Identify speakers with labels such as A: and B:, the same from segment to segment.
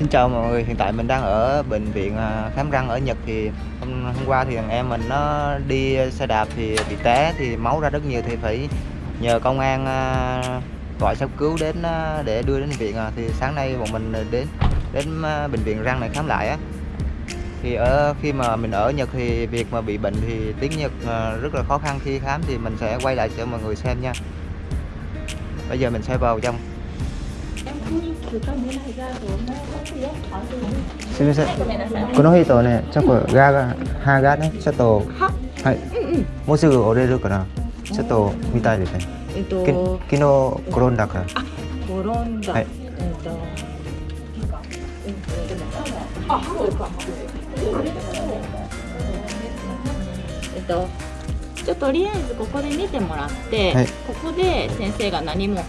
A: xin chào mọi người, hiện tại mình đang ở bệnh viện à, khám răng ở Nhật. Thì hôm, hôm qua thì thằng em mình nó đi xe đạp thì bị té thì máu ra rất nhiều thì phải nhờ công an à, gọi xe cứu đến à, để đưa đến bệnh viện. Thì sáng nay bọn mình đến đến bệnh viện răng này khám lại á. Thì ở khi mà mình ở Nhật thì việc mà bị bệnh thì tiếng Nhật rất là khó khăn. Khi khám thì mình sẽ quay lại cho mọi người xem nha. Bây giờ mình sẽ vào trong. すみません。この人ねちょっとガが歯がねちょっとはい。もうすぐ折れるからちょっと見たいですね。
B: えっ
A: き
B: と
A: 昨日転んだから。
B: 転んだ、
A: はい。
B: えっとえっとじゃあとりあえずここで見てもらって、
A: はい。
B: ここで先生が何も、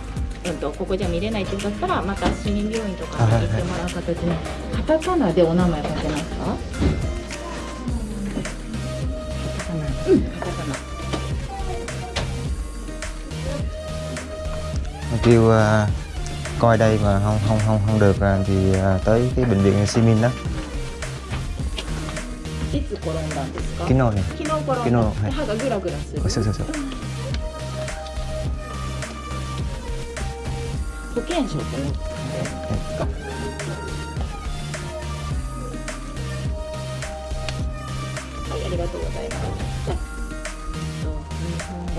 B: うん、とここじゃ見れないって言うんだったらまた市民病院とかに行ってもらう形で、カタカナでお名前書けますかカタカナうんカタカナ
A: kêu à, coi đây mà không không không không được à, thì à, tới cái bệnh viện Simin đó
B: いつ転んだんですか
A: 昨日ね
B: 昨日転んだ
A: 昨日はい
B: 歯がグラグラする
A: そうそうそう
B: 保険証って持ってはい、ありがとうございます。じ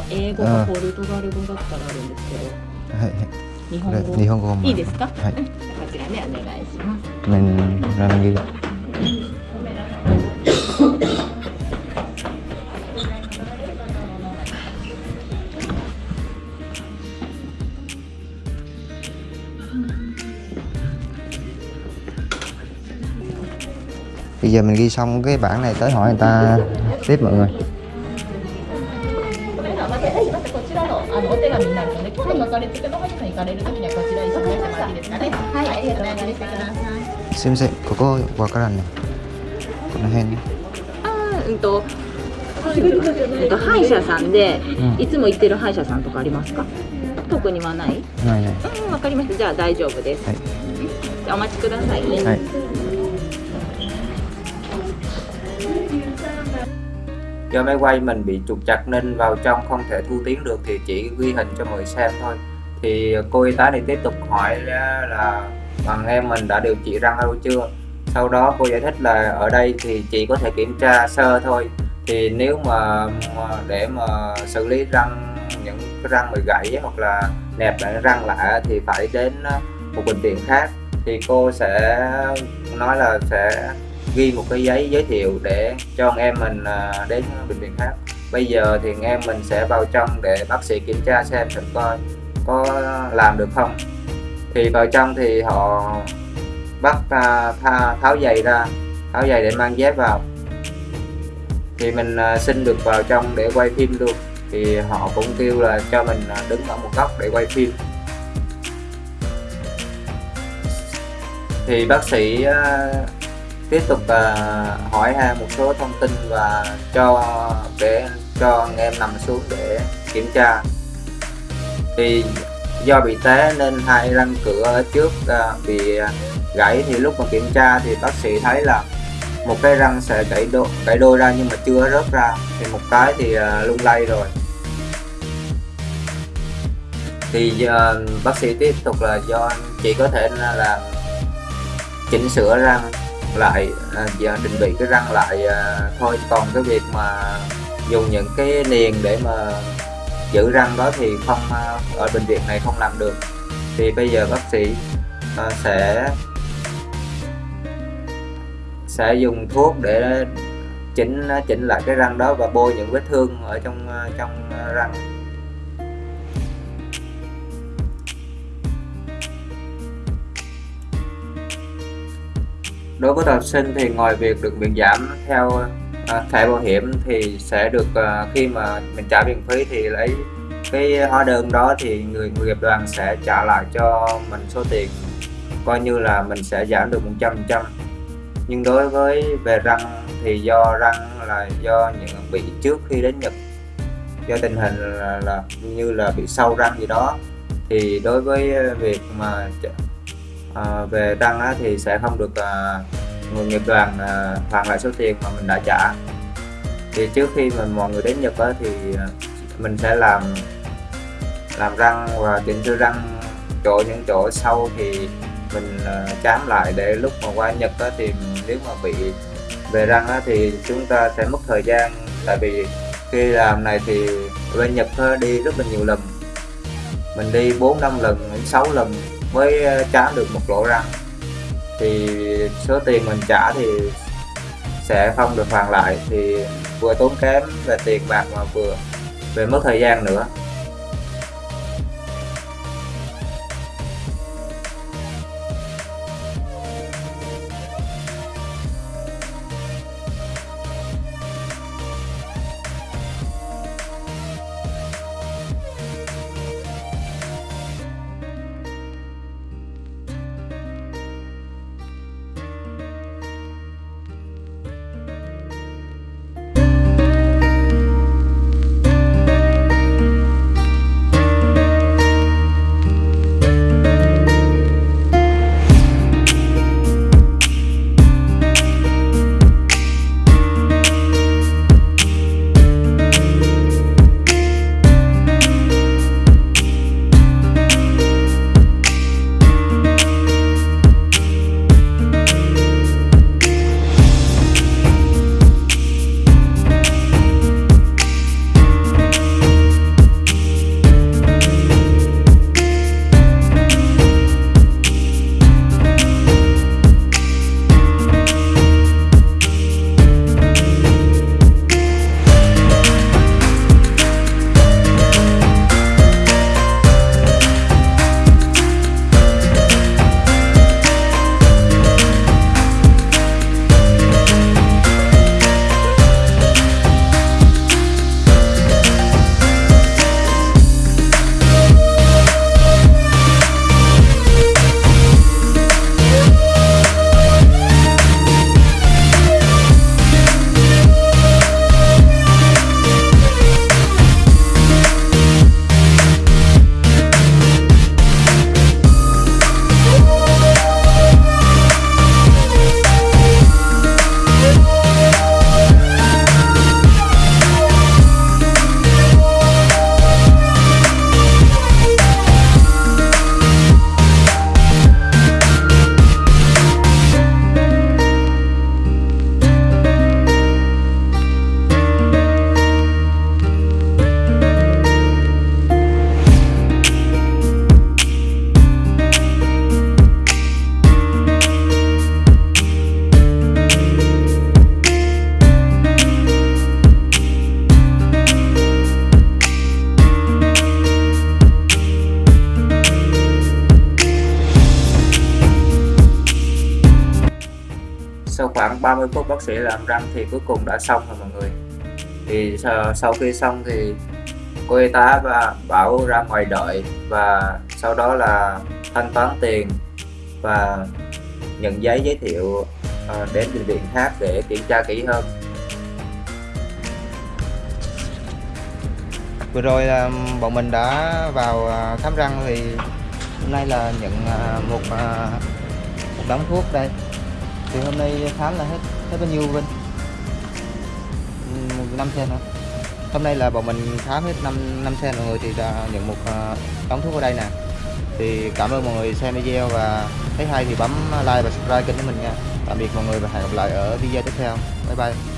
B: ゃあえっと日本語、英語かポルトガル語だったらあるんですけど、
A: はいはい。
B: 日本語
A: 日本語も。
B: いいですか？
A: はい。
B: こちらねお願いします。
A: mình ra mình ghi
B: はこちらに示してもらっていいですかね。はい、ありがとうございます。
A: すいませんここわからんねこの辺
B: あーうんと、えっと歯医者さんで、
A: うん
B: いつも行ってる歯医者さんとかありますか？特にはない？
A: ないない
B: うん、わかりました。じゃあ大丈夫です。
A: はい
B: じゃあお待ちくださいね。
A: はい
C: do máy quay mình bị trục chặt nên vào trong không thể thu tiếng được thì chỉ ghi hình cho mọi người xem thôi. Thì cô y tá này tiếp tục hỏi là, là bằng em mình đã điều trị răng đâu chưa? Sau đó cô giải thích là ở đây thì chỉ có thể kiểm tra sơ thôi. Thì nếu mà, mà để mà xử lý răng những cái răng bị gãy hoặc là nẹp lại răng lại thì phải đến ờ, một bệnh viện khác. Thì cô sẽ nói là sẽ ghi một cái giấy giới thiệu để cho anh em mình à, đến bệnh viện khác. Bây giờ thì anh em mình sẽ vào trong để bác sĩ kiểm tra xem thử coi có làm được không. Thì vào trong thì họ bắt tha, tháo giày ra tháo giày để mang dép vào. Thì mình à, xin được vào trong để quay phim luôn. Thì họ cũng kêu là cho mình à, đứng ở một góc để quay phim. Thì bác sĩ tiếp tục uh, hỏi ha một số thông tin và cho để cho anh em nằm xuống để kiểm tra. Thì do bị té nên hai răng cửa ở trước uh, bị gãy thì lúc mà kiểm tra thì bác sĩ thấy là một cái răng sẽ gãy đôi, gãy đôi ra nhưng mà chưa rớt ra. Thì một cái thì uh, lung lay rồi. Thì uh, bác sĩ tiếp tục là do chỉ có thể là chỉnh sửa răng lại à, giờ định vị cái răng lại à, thôi. Còn cái việc mà dùng những cái niền để mà giữ răng đó thì không à, ở bệnh viện này không làm được. Thì bây giờ bác sĩ à, sẽ sẽ dùng thuốc để chỉnh à, chỉnh lại cái răng đó và bôi những vết thương ở trong à, trong à, răng. Đối với học sinh thì ngoài việc được miễn giảm theo à, thẻ bảo hiểm thì sẽ được à, khi mà mình trả viện phí thì lấy cái hóa đơn đó thì người người nghiệp đoàn sẽ trả lại cho mình số tiền coi như là mình sẽ giảm được 100% nhưng đối với về răng thì do răng là do những bị trước khi đến Nhật do tình hình là, là như là bị sâu răng gì đó. Thì đối với việc mà À, về răng á, thì sẽ không được à, người Nhật đoàn à, hoàn lại số tiền mà mình đã trả. Thì trước khi mà mọi người đến Nhật á, thì à, mình sẽ làm làm răng và chỉnh sửa răng chỗ những chỗ sâu thì mình ờ, chám lại để lúc mà qua Nhật á, thì nếu mà bị về răng á, thì chúng ta sẽ mất thời gian. Tại vì khi làm này thì bên Nhật á, đi rất là nhiều lần. Mình đi 4 5 lần đến 6 lần mới ờ, trả được một lỗ răng. Thì số tiền mình trả thì sẽ không được hoàn lại. Thì vừa tốn kém về tiền bạc mà vừa, về mất thời gian nữa. Khoảng 30 phút bác sĩ làm răng thì cuối cùng đã xong rồi mọi người. Thì sau, sau khi xong thì cô y tá và bảo ra ngoài đợi và sau đó là thanh toán tiền và nhận giấy giới thiệu ờ, đến bệnh viện khác để kiểm tra kỹ hơn.
A: Vừa rồi là bọn mình đã vào ờ, khám răng thì hôm nay là nhận ờ, một một đống thuốc đây thì hôm nay khám là hết hết bao nhiêu Vinh? Ừ, năm xe hả? Hôm nay là bọn mình khám hết năm năm xe mọi người thì đã nhận một ờ, đóng thuốc ở đây nè. Thì cảm ơn mọi người xem video và thấy hay thì bấm like và subscribe kênh của mình nha. Tạm biệt mọi người và hẹn gặp lại ở video tiếp theo. Bye bye.